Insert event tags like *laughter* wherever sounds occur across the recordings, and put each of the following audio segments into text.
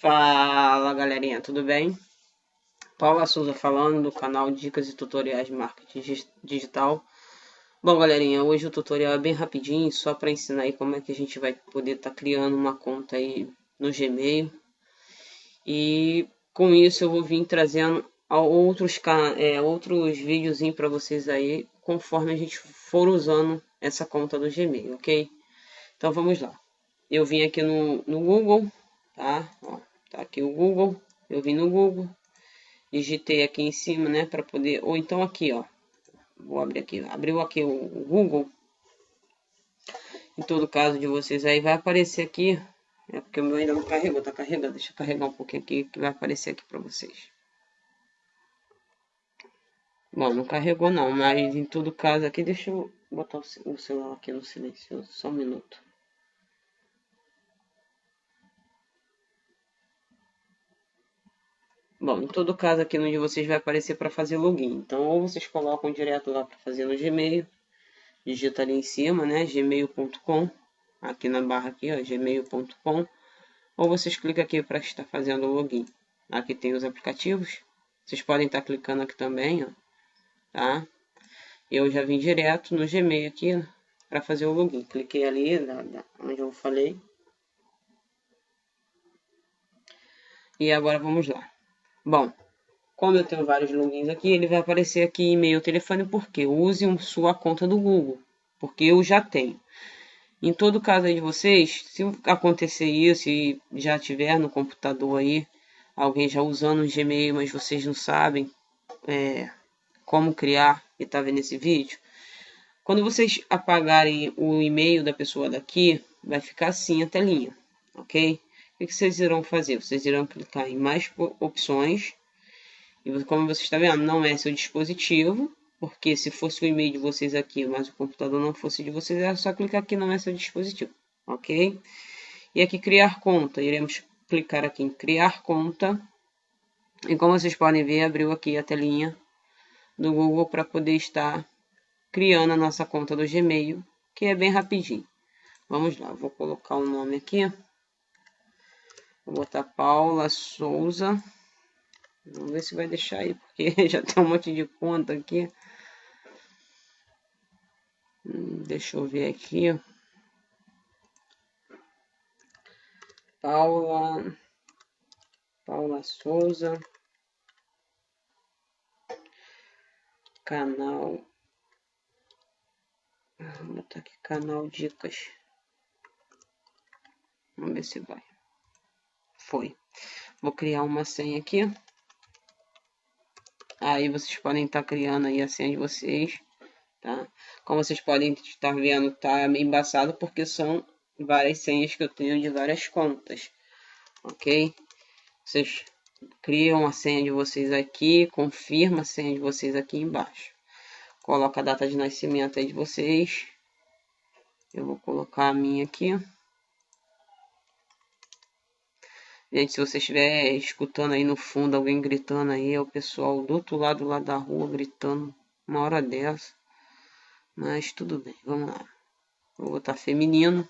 Fala galerinha, tudo bem? Paula Souza falando do canal Dicas e Tutoriais de Marketing Digital. Bom galerinha, hoje o tutorial é bem rapidinho, só para ensinar aí como é que a gente vai poder estar tá criando uma conta aí no Gmail. E com isso eu vou vir trazendo outros, é, outros vídeos para vocês aí, conforme a gente for usando essa conta do Gmail, ok? Então vamos lá. Eu vim aqui no, no Google, tá? Ó, tá aqui o Google. Eu vim no Google, digitei aqui em cima, né, para poder, ou então aqui, ó. Vou abrir aqui, abriu aqui o, Google. Em todo caso de vocês aí vai aparecer aqui, é porque o meu ainda não carregou, tá carregando. Deixa eu carregar um pouquinho aqui que vai aparecer aqui para vocês. Bom, não carregou não, mas em todo caso aqui, deixa eu botar o celular aqui no silêncio, só um minuto. Bom, em todo caso aqui no de vocês vai aparecer para fazer login. Então, ou vocês colocam direto lá para fazer no Gmail, digita ali em cima, né, gmail.com, aqui na barra aqui, ó, gmail.com, ou vocês clicam aqui para estar fazendo o login. Aqui tem os aplicativos, vocês podem estar clicando aqui também, ó, tá? Eu já vim direto no Gmail aqui para fazer o login. Cliquei ali, onde eu falei. E agora vamos lá. Bom, como eu tenho vários logins aqui, ele vai aparecer aqui e-mail, telefone, porque use sua conta do Google, porque eu já tenho. Em todo caso aí de vocês, se acontecer isso e já tiver no computador aí, alguém já usando o Gmail, mas vocês não sabem é, como criar e tá vendo esse vídeo, quando vocês apagarem o e-mail da pessoa daqui, vai ficar assim a telinha, ok? O que vocês irão fazer? Vocês irão clicar em mais opções. E como você está vendo, não é seu dispositivo. Porque se fosse o e-mail de vocês aqui, mas o computador não fosse de vocês, é só clicar aqui não é seu dispositivo. Ok? E aqui criar conta. Iremos clicar aqui em criar conta. E como vocês podem ver, abriu aqui a telinha do Google para poder estar criando a nossa conta do Gmail, que é bem rapidinho. Vamos lá, vou colocar o um nome aqui. Vou botar Paula Souza. Vamos ver se vai deixar aí, porque *laughs* já tem um monte de conta aqui. Hum, deixa eu ver aqui. Paula. Paula Souza. Canal. Vou botar aqui canal Dicas. Vamos ver se vai. Foi. Vou criar uma senha aqui. Aí vocês podem estar tá criando aí a senha de vocês, tá? Como vocês podem estar vendo, tá meio embaçado porque são várias senhas que eu tenho de várias contas, ok? Vocês criam a senha de vocês aqui, confirma a senha de vocês aqui embaixo. Coloca a data de nascimento aí de vocês. Eu vou colocar a minha aqui. Gente, se você estiver escutando aí no fundo alguém gritando aí, é o pessoal do outro lado lá da rua gritando uma hora dessa. Mas tudo bem, vamos lá. Vou botar feminino.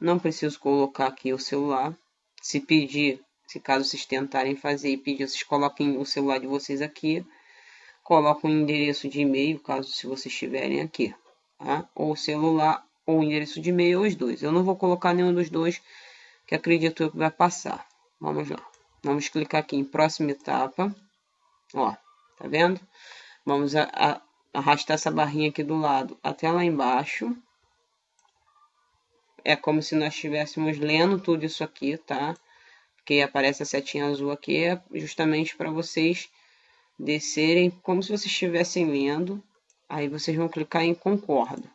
Não preciso colocar aqui o celular. Se pedir, se caso vocês tentarem fazer e pedir, vocês coloquem o celular de vocês aqui. Coloquem um endereço de e-mail, caso se vocês estiverem aqui. Tá? Ou celular ou endereço de e-mail, os dois. Eu não vou colocar nenhum dos dois que acredito eu que vai passar. Vamos lá. Vamos clicar aqui em próxima etapa. Ó, tá vendo? Vamos a, a, arrastar essa barrinha aqui do lado até lá embaixo. É como se nós estivéssemos lendo tudo isso aqui, tá? Porque aparece a setinha azul aqui, é justamente para vocês descerem como se vocês estivessem lendo. Aí vocês vão clicar em concordo,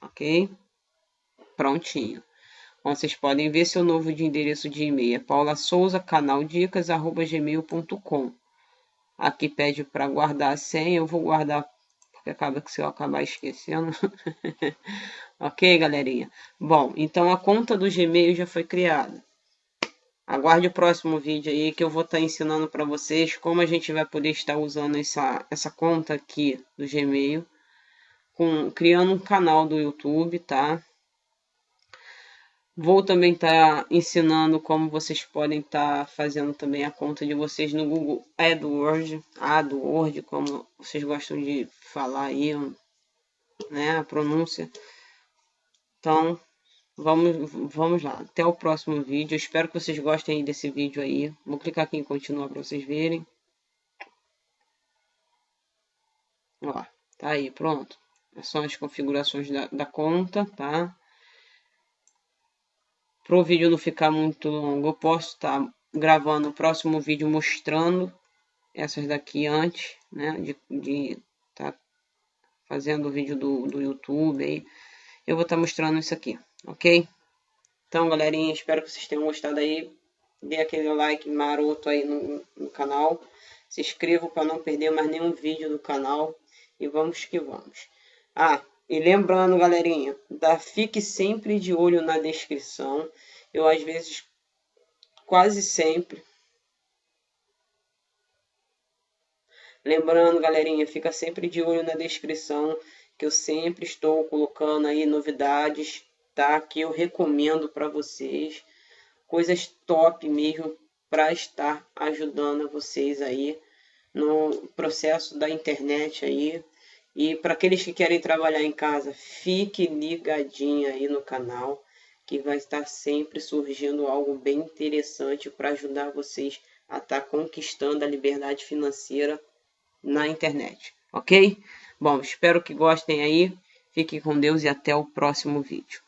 ok? Prontinho. Vocês podem ver seu novo de endereço de e-mail é paulasouza.canaldicas.gmail.com Aqui pede para guardar a senha, eu vou guardar porque acaba que se eu acabar esquecendo. *laughs* ok, galerinha? Bom, então a conta do Gmail já foi criada. Aguarde o próximo vídeo aí que eu vou estar tá ensinando para vocês como a gente vai poder estar usando essa, essa conta aqui do Gmail, com, criando um canal do YouTube, tá? Vou também estar tá ensinando como vocês podem estar tá fazendo também a conta de vocês no Google AdWords, AdWords, como vocês gostam de falar aí, né, a pronúncia. Então, vamos, vamos lá. Até o próximo vídeo. Espero que vocês gostem desse vídeo aí. Vou clicar aqui em continuar para vocês verem. Ó, tá aí, pronto. São as configurações da, da conta, tá? Para o vídeo não ficar muito longo, eu posso estar tá gravando o próximo vídeo mostrando essas daqui antes, né? De, de tá fazendo o vídeo do, do YouTube aí. Eu vou estar tá mostrando isso aqui, ok? Então, galerinha, espero que vocês tenham gostado aí. Dê aquele like maroto aí no, no canal. Se inscreva para não perder mais nenhum vídeo do canal. E vamos que vamos. Ah, e lembrando, galerinha, da, fique sempre de olho na descrição. Eu, às vezes, quase sempre. Lembrando, galerinha, fica sempre de olho na descrição, que eu sempre estou colocando aí novidades, tá? Que eu recomendo para vocês. Coisas top mesmo para estar ajudando vocês aí no processo da internet aí, e para aqueles que querem trabalhar em casa, fique ligadinho aí no canal, que vai estar sempre surgindo algo bem interessante para ajudar vocês a estar tá conquistando a liberdade financeira na internet, ok? Bom, espero que gostem aí. Fiquem com Deus e até o próximo vídeo.